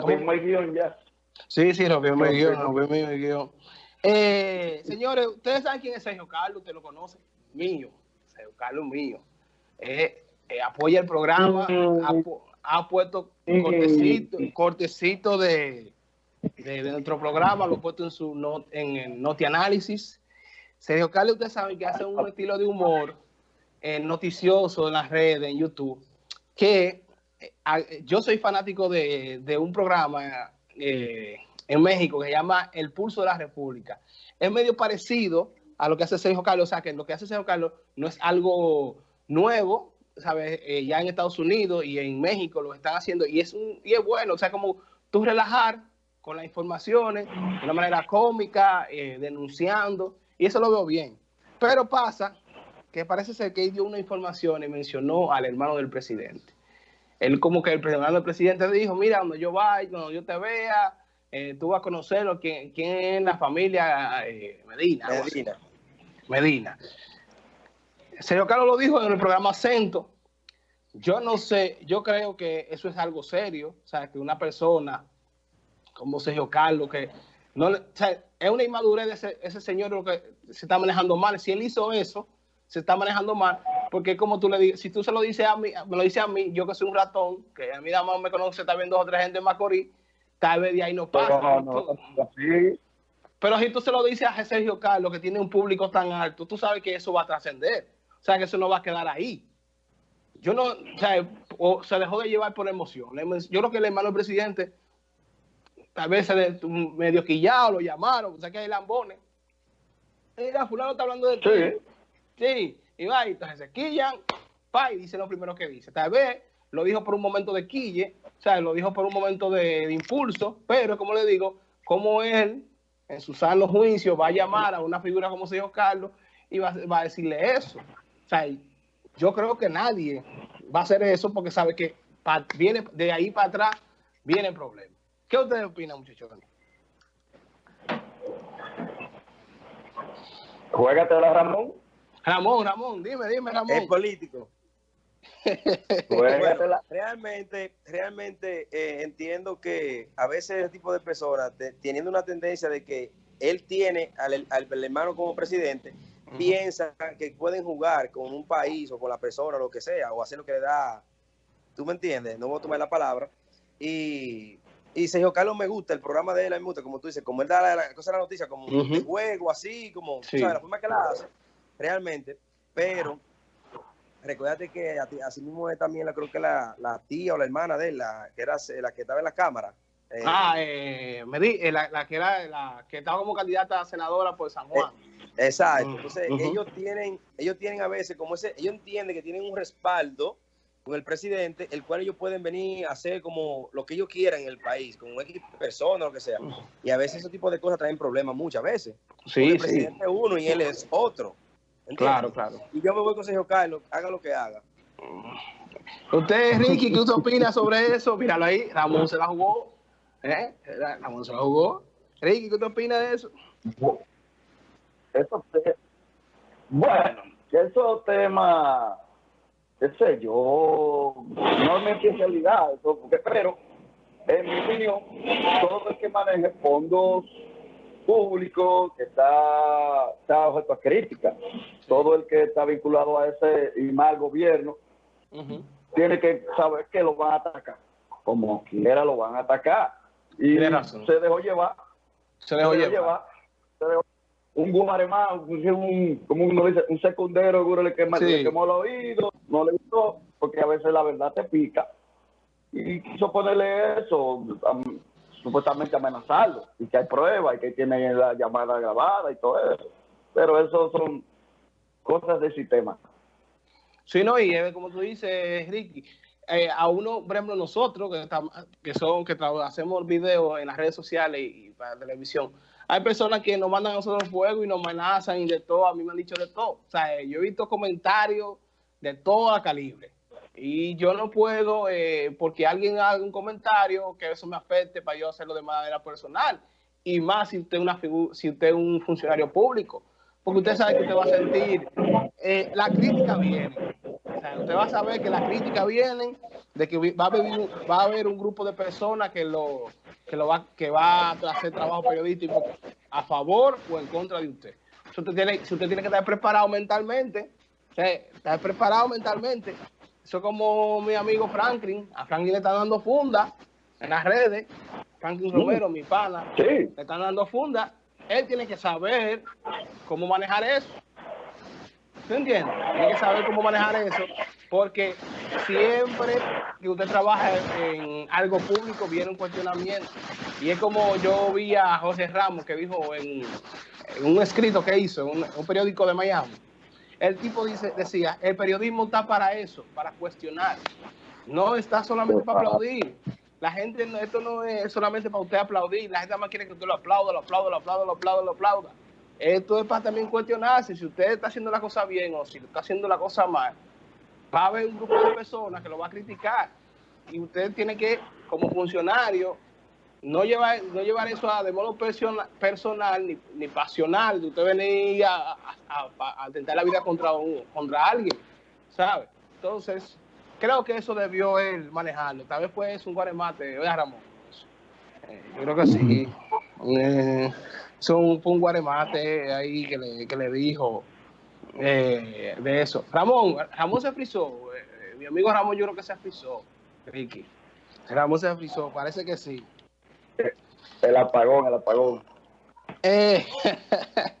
rompimos el guion ya. Sí, sí, rompimos el guion, rompimos el guion. Eh, señores, ustedes saben quién es Sergio Carlos, usted lo conoce, mío, Sergio Carlos mío. Eh, eh, apoya el programa, mm. ha, puesto cortecito, cortecito de, de, nuestro programa, lo ha puesto en su not, en el Noti Análisis. Sergio Carlos, ustedes saben que hace un estilo de humor noticioso en las redes, en YouTube, que yo soy fanático de, un programa eh, en México que se llama El Pulso de la República. Es medio parecido a lo que hace Sergio Carlos, o sea, que lo que hace Sergio Carlos no es algo nuevo, ¿sabes? Eh, ya en Estados Unidos y en México lo están haciendo y es, un, y es bueno, o sea, como tú relajar con las informaciones de una manera cómica, eh, denunciando, y eso lo veo bien. Pero pasa que parece ser que él dio una información y mencionó al hermano del presidente. Él como que el del presidente dijo, mira, cuando yo vaya, cuando yo te vea, eh, tú vas a conocerlo, quién, quién es la familia eh, Medina. Medina. Medina. Sergio Carlos lo dijo en el programa Acento. Yo no sé, yo creo que eso es algo serio. O sea, que una persona como Sergio Carlos, que no o sea, es una inmadurez de ese, ese señor lo que se está manejando mal. Si él hizo eso, se está manejando mal, porque como tú le dices, si tú se lo dices a mí, me lo dices a mí, yo que soy un ratón, que a mí nada más me conoce también dos o tres gente en Macorís, tal vez de ahí no pasa. Pero, si tú se lo dices a Sergio Carlos, que tiene un público tan alto, tú sabes que eso va a trascender. O sea, que eso no va a quedar ahí. Yo no, o sea, se dejó de llevar por emoción. Yo creo que el hermano del presidente, tal vez se de, medio quillado, lo llamaron, o sea, que hay lambones. Mira, fulano está hablando de ti. Sí. sí, y va, y entonces se quillan, pa, y dice lo primero que dice. Tal vez lo dijo por un momento de quille, o sea, lo dijo por un momento de, impulso, pero como le digo, como él, en su sano juicio, va a llamar a una figura como se dijo Carlos y va, a decirle eso. O sea, yo creo que nadie va a hacer eso porque sabe que viene de ahí para atrás viene el problema. ¿Qué ustedes opinan, muchachos? la Ramón. Ramón, Ramón, dime, dime, Ramón. Es político. realmente, realmente eh, entiendo que a veces ese tipo de personas, teniendo una tendencia de que él tiene al, hermano como presidente, piensa que pueden jugar con un país o con la persona, lo que sea, o hacer lo que le da, tú me entiendes, no voy a tomar la palabra, y, y Sergio Carlos me gusta, el programa de él me gusta, como tú dices, como él da la, cosa de la noticia, como un juego, así, como, sabes, la forma que la hace, realmente, pero Recuérdate que así mismo es también, la, creo que la, tía o la hermana de él, la que era la que estaba en la cámara. Eh, ah, eh, me di, eh, la, que era la que estaba como candidata a senadora por San Juan. Exacto. Mm, Entonces, ellos tienen, ellos tienen a veces como ese, ellos entienden que tienen un respaldo con el presidente, el cual ellos pueden venir a hacer como lo que ellos quieran en el país, con un equipo de personas, lo que sea. Y a veces ese tipo de cosas traen problemas muchas veces. Sí, el presidente es uno y él es otro. Claro, claro. Y yo me voy con Sergio Carlos, haga lo que haga. Usted, Ricky, ¿qué usted opina sobre eso? Míralo ahí, Ramón se la jugó. ¿Eh? Ramón se la jugó. Ricky, ¿qué usted opina de eso? Eso, bueno, esos temas, qué sé yo, no es mi especialidad, porque, pero en mi opinión, todo el que maneje fondos público que está, está objeto a crítica. Todo el que está vinculado a ese y mal gobierno tiene que saber que lo van a atacar. Como quiera lo van a atacar. Y se dejó llevar. Se dejó, llevar. un gumaremá, un, como uno dice, un secundero, le, quemó, le quemó el oído, no le gustó, porque a veces la verdad te pica. Y quiso ponerle eso, supuestamente amenazarlo y que hay pruebas y que tiene la llamada grabada y todo eso. Pero eso son cosas del sistema. Sí, no, y como tú dices, Ricky, eh, a uno, por ejemplo, nosotros que, estamos, que son que hacemos videos en las redes sociales y, para televisión, hay personas que nos mandan a nosotros fuego y nos amenazan y de todo, a mí me han dicho de todo. O sea, yo he visto comentarios de toda calibre. Y yo no puedo, eh, porque alguien haga un comentario, que eso me afecte para yo hacerlo de manera personal. Y más si usted es, una si usted es un funcionario público. Porque usted sabe que usted va a sentir, eh, la crítica viene. usted va a saber que las críticas vienen de que va a haber, va a haber un grupo de personas que lo que lo va que va a hacer trabajo periodístico a favor o en contra de usted. Si usted tiene, si usted tiene que estar preparado mentalmente, estar preparado mentalmente. Eso es como mi amigo Franklin. A Franklin le están dando funda en las redes. Franklin Romero, mi pana, le están dando funda. Él tiene que saber cómo manejar eso. ¿Se entiende? Tiene que saber cómo manejar eso, porque siempre que usted trabaja en algo público viene un cuestionamiento. Y es como yo vi a José Ramos que dijo en, un escrito que hizo en un, periódico de Miami. El tipo dice, decía, el periodismo está para eso, para cuestionar. No está solamente para aplaudir. La gente, esto no es solamente para usted aplaudir. La gente más quiere que usted lo aplauda, lo aplauda, lo aplauda, lo aplauda, lo aplauda. Esto es para también cuestionarse si usted está haciendo la cosa bien o si está haciendo la cosa mal. Va a haber un grupo de personas que lo va a criticar y usted tiene que, como funcionario, no llevar, no llevar eso a, de modo personal, ni, ni, pasional, de usted venir a, a, a, la vida contra, un, contra alguien, ¿sabe? Entonces, creo que eso debió él manejarlo. Tal vez fue un guaremate, oiga Ramón. Eh, yo creo que sí. Eh, un, guaremate ahí que le, que le dijo eh, de eso. Ramón, Ramón se frizó. Eh, mi amigo Ramón yo creo que se frizó, Ricky. Ramón se frizó, parece que sí. El apagón, el apagón. Eh,